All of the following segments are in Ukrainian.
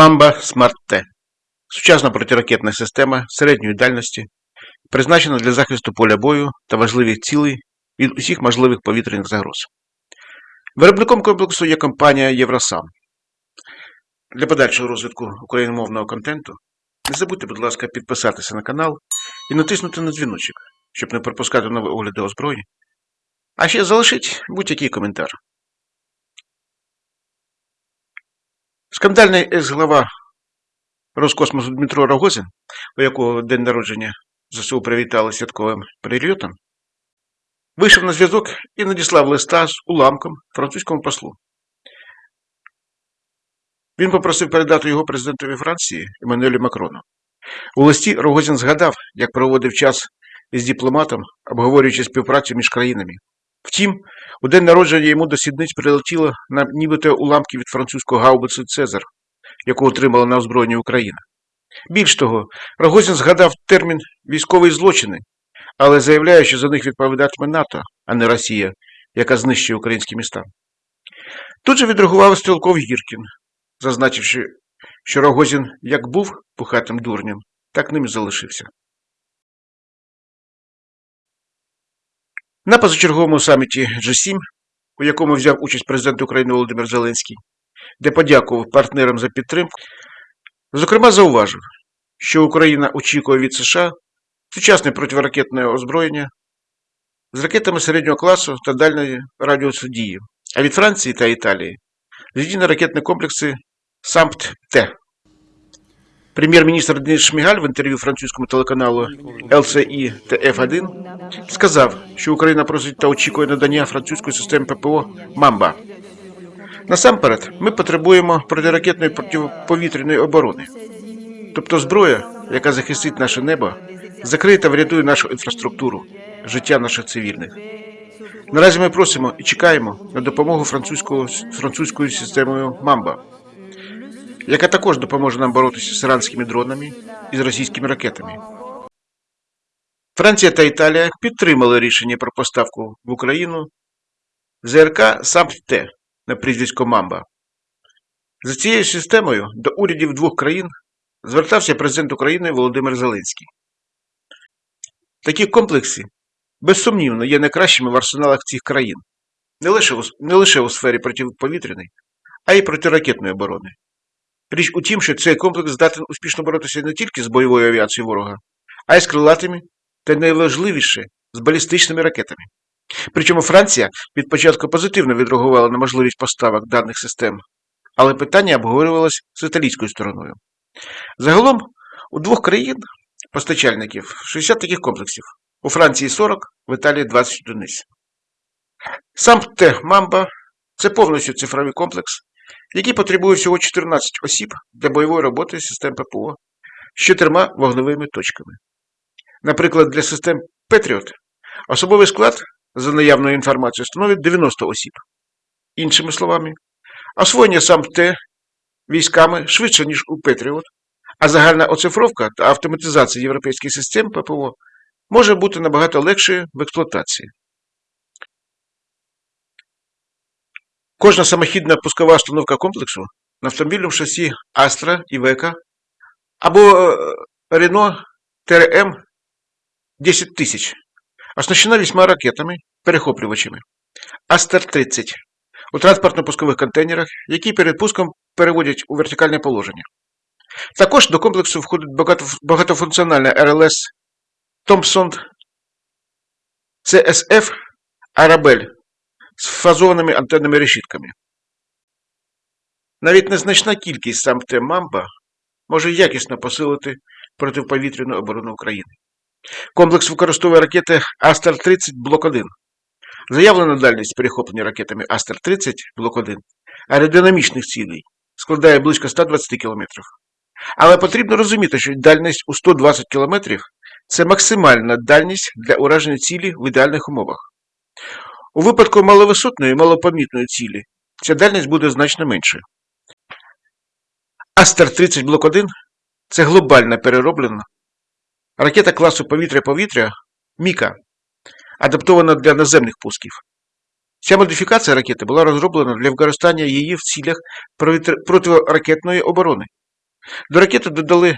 Мамба САМП-Т сучасна протиракетна система середньої дальності, призначена для захисту поля бою та важливих цілей від усіх можливих повітряних загроз. Виробником комплексу є компанія Євросам. Для подальшого розвитку україномовного контенту не забудьте, будь ласка, підписатися на канал і натиснути на дзвіночок, щоб не пропускати нові огляди озброєнь. А ще залишіть будь-який коментар. Скандальний екс-глава Роскосмосу Дмитро Рогозин, у якого день народження ЗСУ привітали святковим прильотом, вийшов на зв'язок і надіслав листа з уламком французькому послу. Він попросив передати його президентові Франції Еммануелю Макрону. У листі Рогозін згадав, як проводив час із дипломатом, обговорюючи співпрацю між країнами. Втім, у день народження йому до сідниць прилетіло на нібито уламки від французького гаубицу Цезар, яку отримала на озброєнні Україна. Більш того, Рогозін згадав термін військові злочини, але заявляє, що за них відповідатиме НАТО, а не Росія, яка знищує українські міста. Тут же відреагував Стрілков Гіркін, зазначивши, що Рогозін як був пухатим дурнем, так ним і залишився. На позачерговому саміті G7, у якому взяв участь президент України Володимир Зеленський, де подякував партнерам за підтримку, зокрема зауважив, що Україна очікує від США сучасне протиракетне озброєння з ракетами середнього класу та дальної радіусу дії, а від Франції та Італії зенітно-ракетні комплекси САМПТ-Т. Прем'єр-міністр Денис Шмігаль в інтерв'ю французькому телеканалу LCI TF1 сказав, що Україна просить та очікує надання французької системи ППО «Мамба». Насамперед, ми потребуємо протиракетної протиповітряної оборони, тобто зброя, яка захистить наше небо, закриє та врятує нашу інфраструктуру, життя наших цивільних. Наразі ми просимо і чекаємо на допомогу французькою системою Мамба, яка також допоможе нам боротися з іранськими дронами і з російськими ракетами. Франція та Італія підтримали рішення про поставку в Україну ЗРК САМПТ на прізвисько Мамба. За цією системою до урядів двох країн звертався президент України Володимир Зеленський. Такі комплекси, безсумнівно, є найкращими в арсеналах цих країн, не лише у, не лише у сфері протиповітряної, а й протиракетної оборони. Річ у тім, що цей комплекс здатен успішно боротися не тільки з бойовою авіацією ворога, а й з крилатими та найважливіше з балістичними ракетами. Причому Франція від початку позитивно відреагувала на можливість поставок даних систем, але питання обговорювалось з італійською стороною. Загалом у двох країн постачальників 60 таких комплексів, у Франції 40, в Італії 20 одиниць. SAMP/T Mamba це повністю цифровий комплекс, який потребує всього 14 осіб для бойової роботи систем ППО з чотирма вогневими точками. Наприклад, для систем Patriot особовий склад за наявною інформацією становить 90 осіб. Іншими словами, освоєння сам Т військами швидше, ніж у Patriot, а загальна оцифровка та автоматизація європейських систем ППО може бути набагато легшою в експлуатації. Кожна самохідна пускова установка комплексу на автомобільному шасі Astra Века або Renault TRM 10 тисяч оснащена вісьма ракетами, перехоплювачами Астер-30 у транспортно-пускових контейнерах, які перед пуском переводять у вертикальне положення. Також до комплексу входить багатофункціональна РЛС Thompson CSF Arabelle з фазованими антенними решітками. Навіть незначна кількість сам Мамба може якісно посилити протиповітряну оборону України. Комплекс використовує ракети Астер-30 Блок 1. Заявлена дальність перехоплення ракетами Астер-30 Блок 1 аеродинамічних цілей складає близько 120 км. Але потрібно розуміти, що дальність у 120 км це максимальна дальність для ураження цілі в ідеальних умовах. У випадку маловисотної малопомітної цілі ця дальність буде значно меншою. Астер-30 Блок 1 це глобальна перероблена ракета класу повітря-повітря Міка, адаптована для наземних пусків. Ця модифікація ракети була розроблена для використання її в цілях протиракетної оборони До ракети додали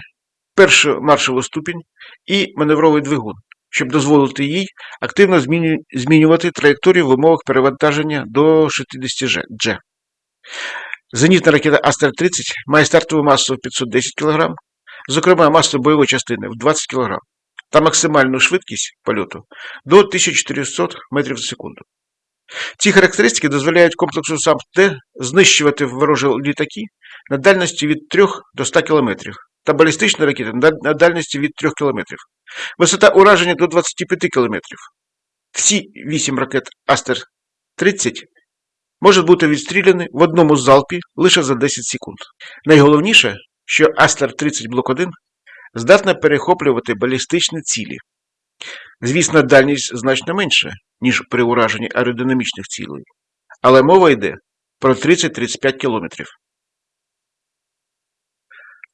першу маршову ступінь і маневровий двигун, щоб дозволити їй активно змінювати траєкторію в умовах перевантаження до 60 G. Зенітна ракета Астер-30 має стартову масу 510 кг, зокрема масу бойової частини в 20 кг та максимальну швидкість польоту до 1400 метрів за секунду. Ці характеристики дозволяють комплексу САМ-Т знищувати ворожі літаки на дальності від 3 до 100 км та балістичні ракети на дальності від 3 км. Висота ураження до 25 км. Всі 8 ракет Астер-30 можуть бути відстріляні в одному залпі лише за 10 секунд. Найголовніше, що Астер-30 Блок 1 здатна перехоплювати балістичні цілі. Звісно, дальність значно менша, ніж при ураженні аеродинамічних цілей, але мова йде про 30-35 кілометрів.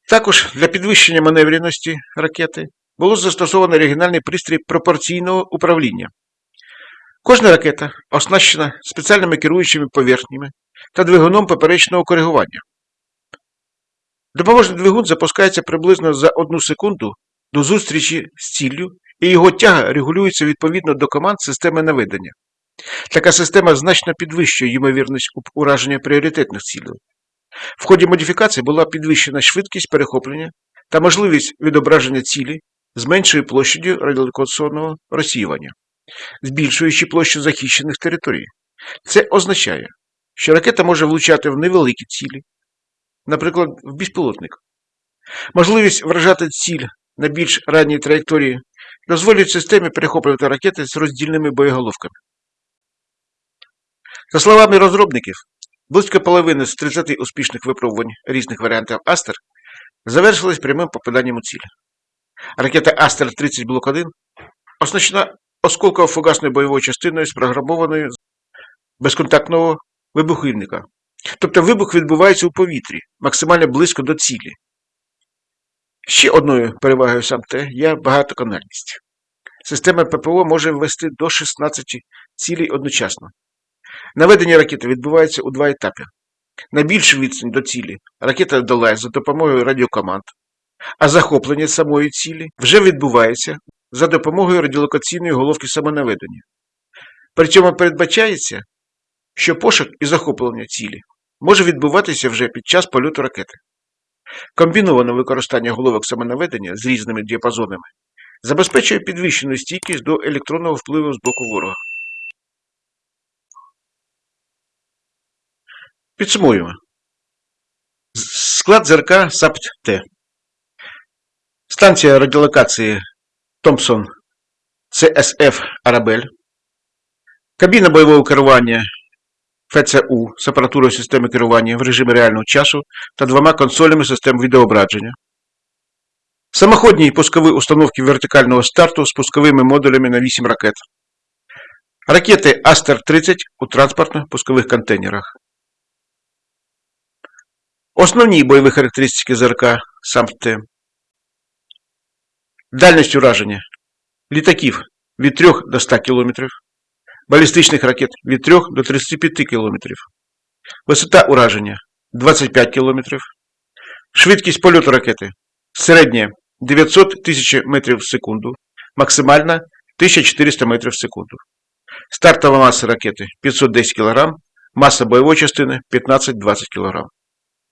Також для підвищення маневреності ракети було застосовано регіональний пристрій пропорційного управління. Кожна ракета оснащена спеціальними керуючими поверхнями та двигуном поперечного коригування. Допоможний двигун запускається приблизно за одну секунду до зустрічі з ціллю, і його тяга регулюється відповідно до команд системи наведення. Така система значно підвищує ймовірність ураження пріоритетних цілей. В ході модифікації була підвищена швидкість перехоплення та можливість відображення цілі з меншою площадю радіолокаційного розсіювання, збільшуючи площу захищених територій. Це означає, що ракета може влучати в невеликі цілі, наприклад, в безпілотник. Можливість вражати ціль на більш ранній траєкторії дозволить системі перехоплювати ракети з роздільними боєголовками. За словами розробників, близько половини з 30 успішних випробувань різних варіантів Астер завершились прямим попаданням у ціль. Ракета Астер-30 Блок 1 оснащена осколково-фугасною бойовою частиною з безконтактного вибухівника. Тобто вибух відбувається у повітрі, максимально близько до цілі. Ще одною перевагою САМ-Т є багатоканальність. Система ППО може ввести до 16 цілей одночасно. Наведення ракети відбувається у два етапи. На більшу відстань до цілі ракета долає за допомогою радіокоманд, а захоплення самої цілі вже відбувається за допомогою радіолокаційної головки самонаведення. При цьому передбачається, що пошук і захоплення цілі може відбуватися вже під час польоту ракети. Комбіноване використання головок самонаведення з різними діапазонами забезпечує підвищену стійкість до електронного впливу з боку ворога. Підсумуємо. Склад ЗРК САПТ-Т. Станція радіолокації Томпсон ЦСФ Арабель. Кабіна бойового керування ФЦУ з апаратурою системи керування в режимі реального часу та двома консолями систем відеоображення. Самоходні пускові установки вертикального старту з пусковими модулями на 8 ракет. Ракети Астер-30 у транспортно-пускових контейнерах. Основні бойові характеристики ЗРК САМТ. Дальність ураження літаків від 3 до 100 км, балістичних ракет від 3 до 35 км, висота ураження 25 км, швидкість польоту ракети середня 900 тисяч метрів в секунду, максимальна 1400 метрів в секунду. Стартова маса ракети 510 кг, маса бойової частини 15-20 кг.